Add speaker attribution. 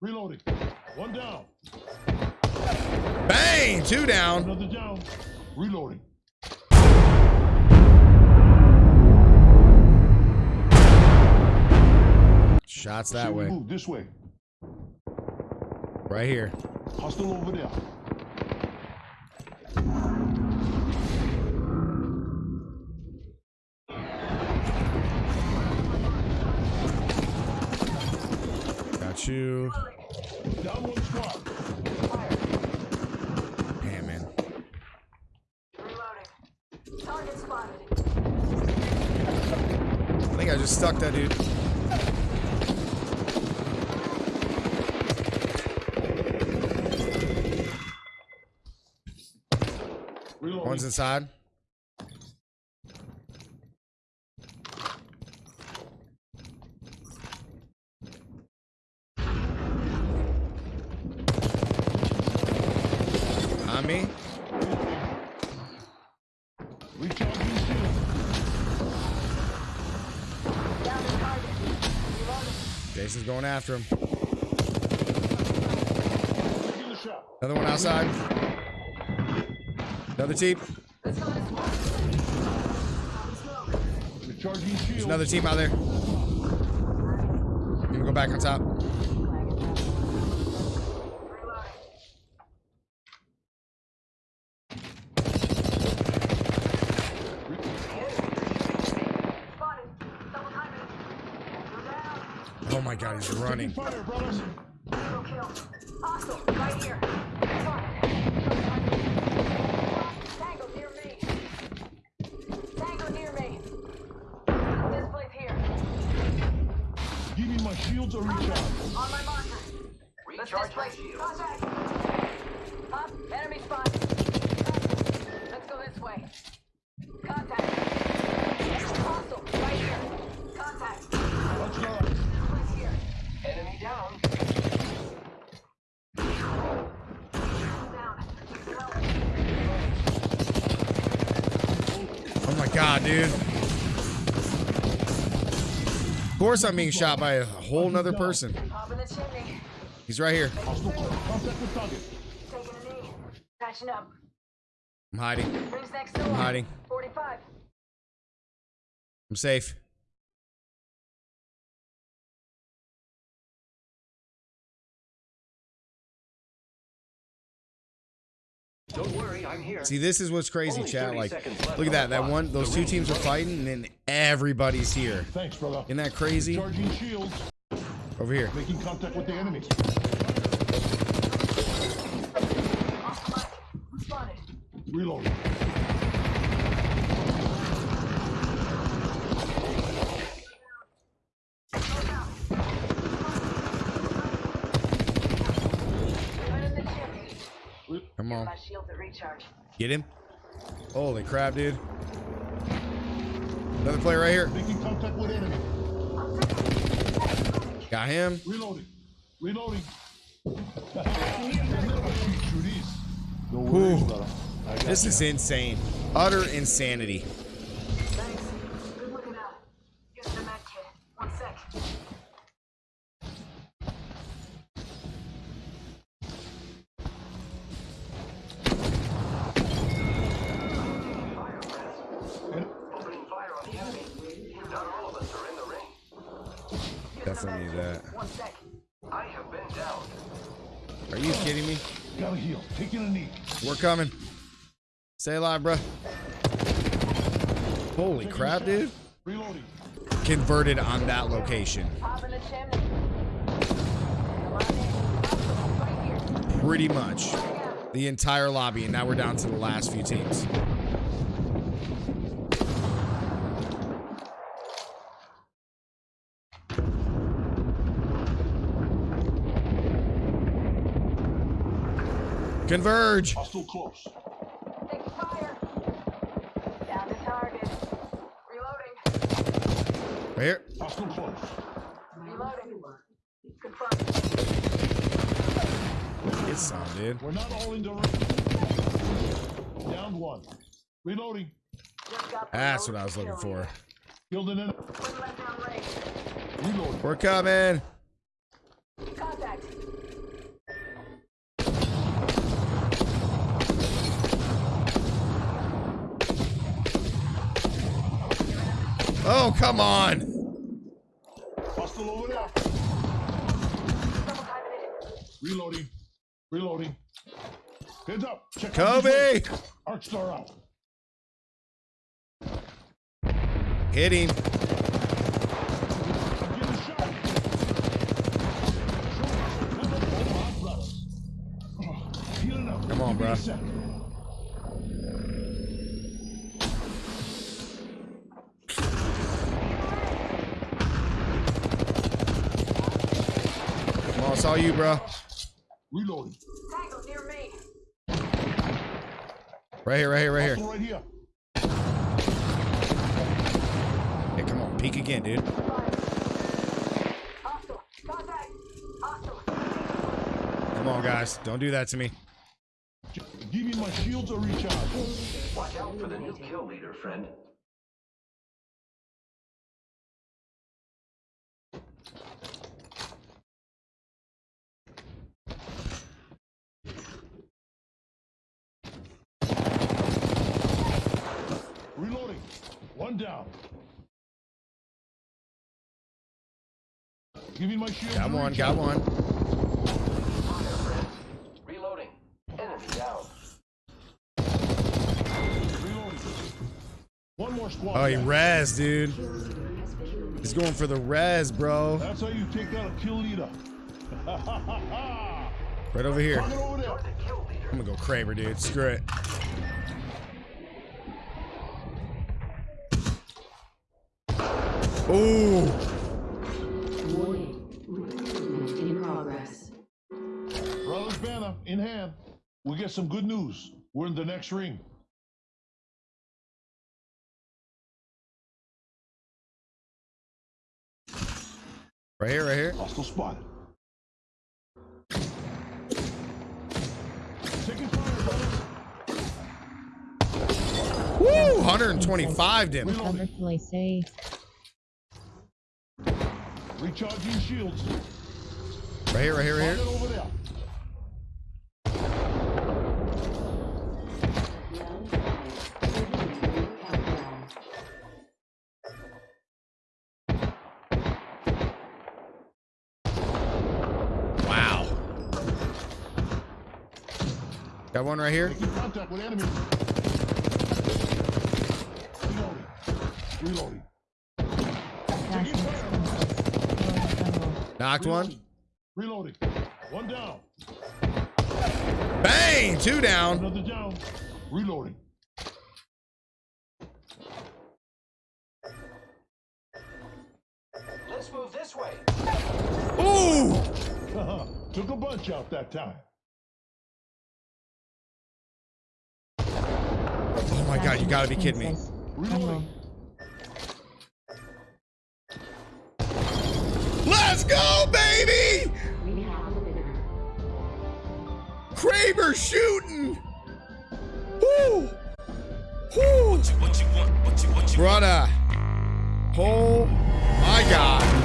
Speaker 1: Reloading. One down.
Speaker 2: Bang! Two down.
Speaker 1: Another down. Reloading.
Speaker 2: Shots that way.
Speaker 1: Move this way.
Speaker 2: Right here.
Speaker 1: Hostile over there. Squad.
Speaker 2: Damn, man. I think I just stuck that dude. One's inside. On me.
Speaker 1: Recharging shield.
Speaker 3: Down the target. Reloading.
Speaker 2: Jason's going after him. Another one outside. Another team. There's another team out there. Can go back on top.
Speaker 3: Reloading. Spotted. Double timing. Go down.
Speaker 2: Oh my god, he's running.
Speaker 1: Fire, brothers.
Speaker 3: Hostile. Right here. Tango near me. Tango near me. This place here.
Speaker 1: Give me my shields or recharge.
Speaker 3: On my marker. Let's this place. Contact. Up. Enemy spot. Let's go this way.
Speaker 2: God, dude. Of course I'm being shot by a whole nother person. He's right here. I'm hiding. I'm hiding.
Speaker 3: 45.
Speaker 2: I'm safe.
Speaker 4: Don't worry, I'm here.
Speaker 2: See, this is what's crazy,
Speaker 4: Only
Speaker 2: chat. Like, look at that. That
Speaker 4: clock.
Speaker 2: one, those
Speaker 4: The
Speaker 2: two teams are fighting, and then everybody's here.
Speaker 1: Thanks, brother.
Speaker 2: Isn't that crazy?
Speaker 1: Recharging shields.
Speaker 2: Over here.
Speaker 1: Making contact with the enemy.
Speaker 3: Spotted.
Speaker 1: Reloading.
Speaker 3: Right in the chimney.
Speaker 1: Re-
Speaker 2: Come on.
Speaker 3: My shield to recharge.
Speaker 2: Get him. Holy crap, dude. Another player right here.
Speaker 1: Making contact with enemy.
Speaker 2: Got him.
Speaker 1: Reloading. Reloading. Shoot these. No
Speaker 2: Ooh.
Speaker 1: worries, brother. I got
Speaker 2: This is insane. Utter insanity. Definitely need that.
Speaker 4: I have been down.
Speaker 2: Are you kidding me?
Speaker 1: Gotta heal. Taking a knee.
Speaker 2: We're coming. Stay alive, bro. Holy
Speaker 1: Taking
Speaker 2: crap, dude.
Speaker 1: Reloading.
Speaker 2: Converted on that location.
Speaker 3: Pop in the chimney. Come on in. Hostile. Right here.
Speaker 2: Pretty much. The entire lobby, and now we're down to the last few teams. Converge.
Speaker 1: Hostile close.
Speaker 3: Taking fire. Down to target. Reloading.
Speaker 2: Right here.
Speaker 1: Hostile close.
Speaker 3: Reloading. Confirmed.
Speaker 2: Get some, dude.
Speaker 1: We're not all in the ring. Down one. Reloading.
Speaker 3: Just got the
Speaker 2: That's what I was looking for.
Speaker 3: here.
Speaker 1: Killed
Speaker 2: Oh, come on.
Speaker 1: Hostile over there.
Speaker 3: Double timing it.
Speaker 1: Reloading. Reloading. Heads up. Check
Speaker 2: Kobe.
Speaker 1: this way. Arc star out.
Speaker 2: Hit him.
Speaker 1: I'm getting shot. Come on, Omaha
Speaker 2: it's all you, bro.
Speaker 1: Reloading.
Speaker 3: Near me.
Speaker 2: Right here, right here, right here.
Speaker 1: Right here.
Speaker 2: Hey, come on. Peek again, dude.
Speaker 3: Hostile. Contact. Hostile.
Speaker 2: Come on, guys. Don't do that to me.
Speaker 1: Give me my shields or recharge.
Speaker 4: Watch out for the new kill leader, friend.
Speaker 1: Reloading. One down. Give me my shields.
Speaker 2: Got one, got one.
Speaker 4: Reloading. Enemy down.
Speaker 1: Reloading. One more squad.
Speaker 2: Oh, he
Speaker 1: back.
Speaker 2: res, dude. He's going for the res, bro.
Speaker 1: That's how you take out a kill leader.
Speaker 2: Right over here.
Speaker 1: Target over there.
Speaker 4: The kill leader.
Speaker 2: I'm gonna go Kraber, dude. Screw it. Ooh.
Speaker 5: Warning. Recruitment in progress.
Speaker 1: Brothers banner in hand. We get some good news. We're in the next ring.
Speaker 2: Right here, right here.
Speaker 1: Hostile spotted. Taking fire, brothers.
Speaker 2: Woo! 125 him.
Speaker 6: Cover play safe.
Speaker 1: Recharging shields.
Speaker 2: Right here, right here, right here.
Speaker 1: over there.
Speaker 5: Round five. Thirty-two countdown.
Speaker 2: Wow. Got one right here.
Speaker 1: Contact with enemy. Reloading. Reloading. Fire.
Speaker 2: Knocked one.
Speaker 1: Reloading. One down.
Speaker 2: Bang! Two down.
Speaker 1: Another down. Reloading.
Speaker 4: Let's move this way.
Speaker 2: Ooh! Uh-huh.
Speaker 1: Took a bunch out that time.
Speaker 2: Oh my god, you gotta be kidding me.
Speaker 1: Reloading.
Speaker 2: Let's go, baby! Kraber shooting! Woo! Woo! Brother. Oh my god.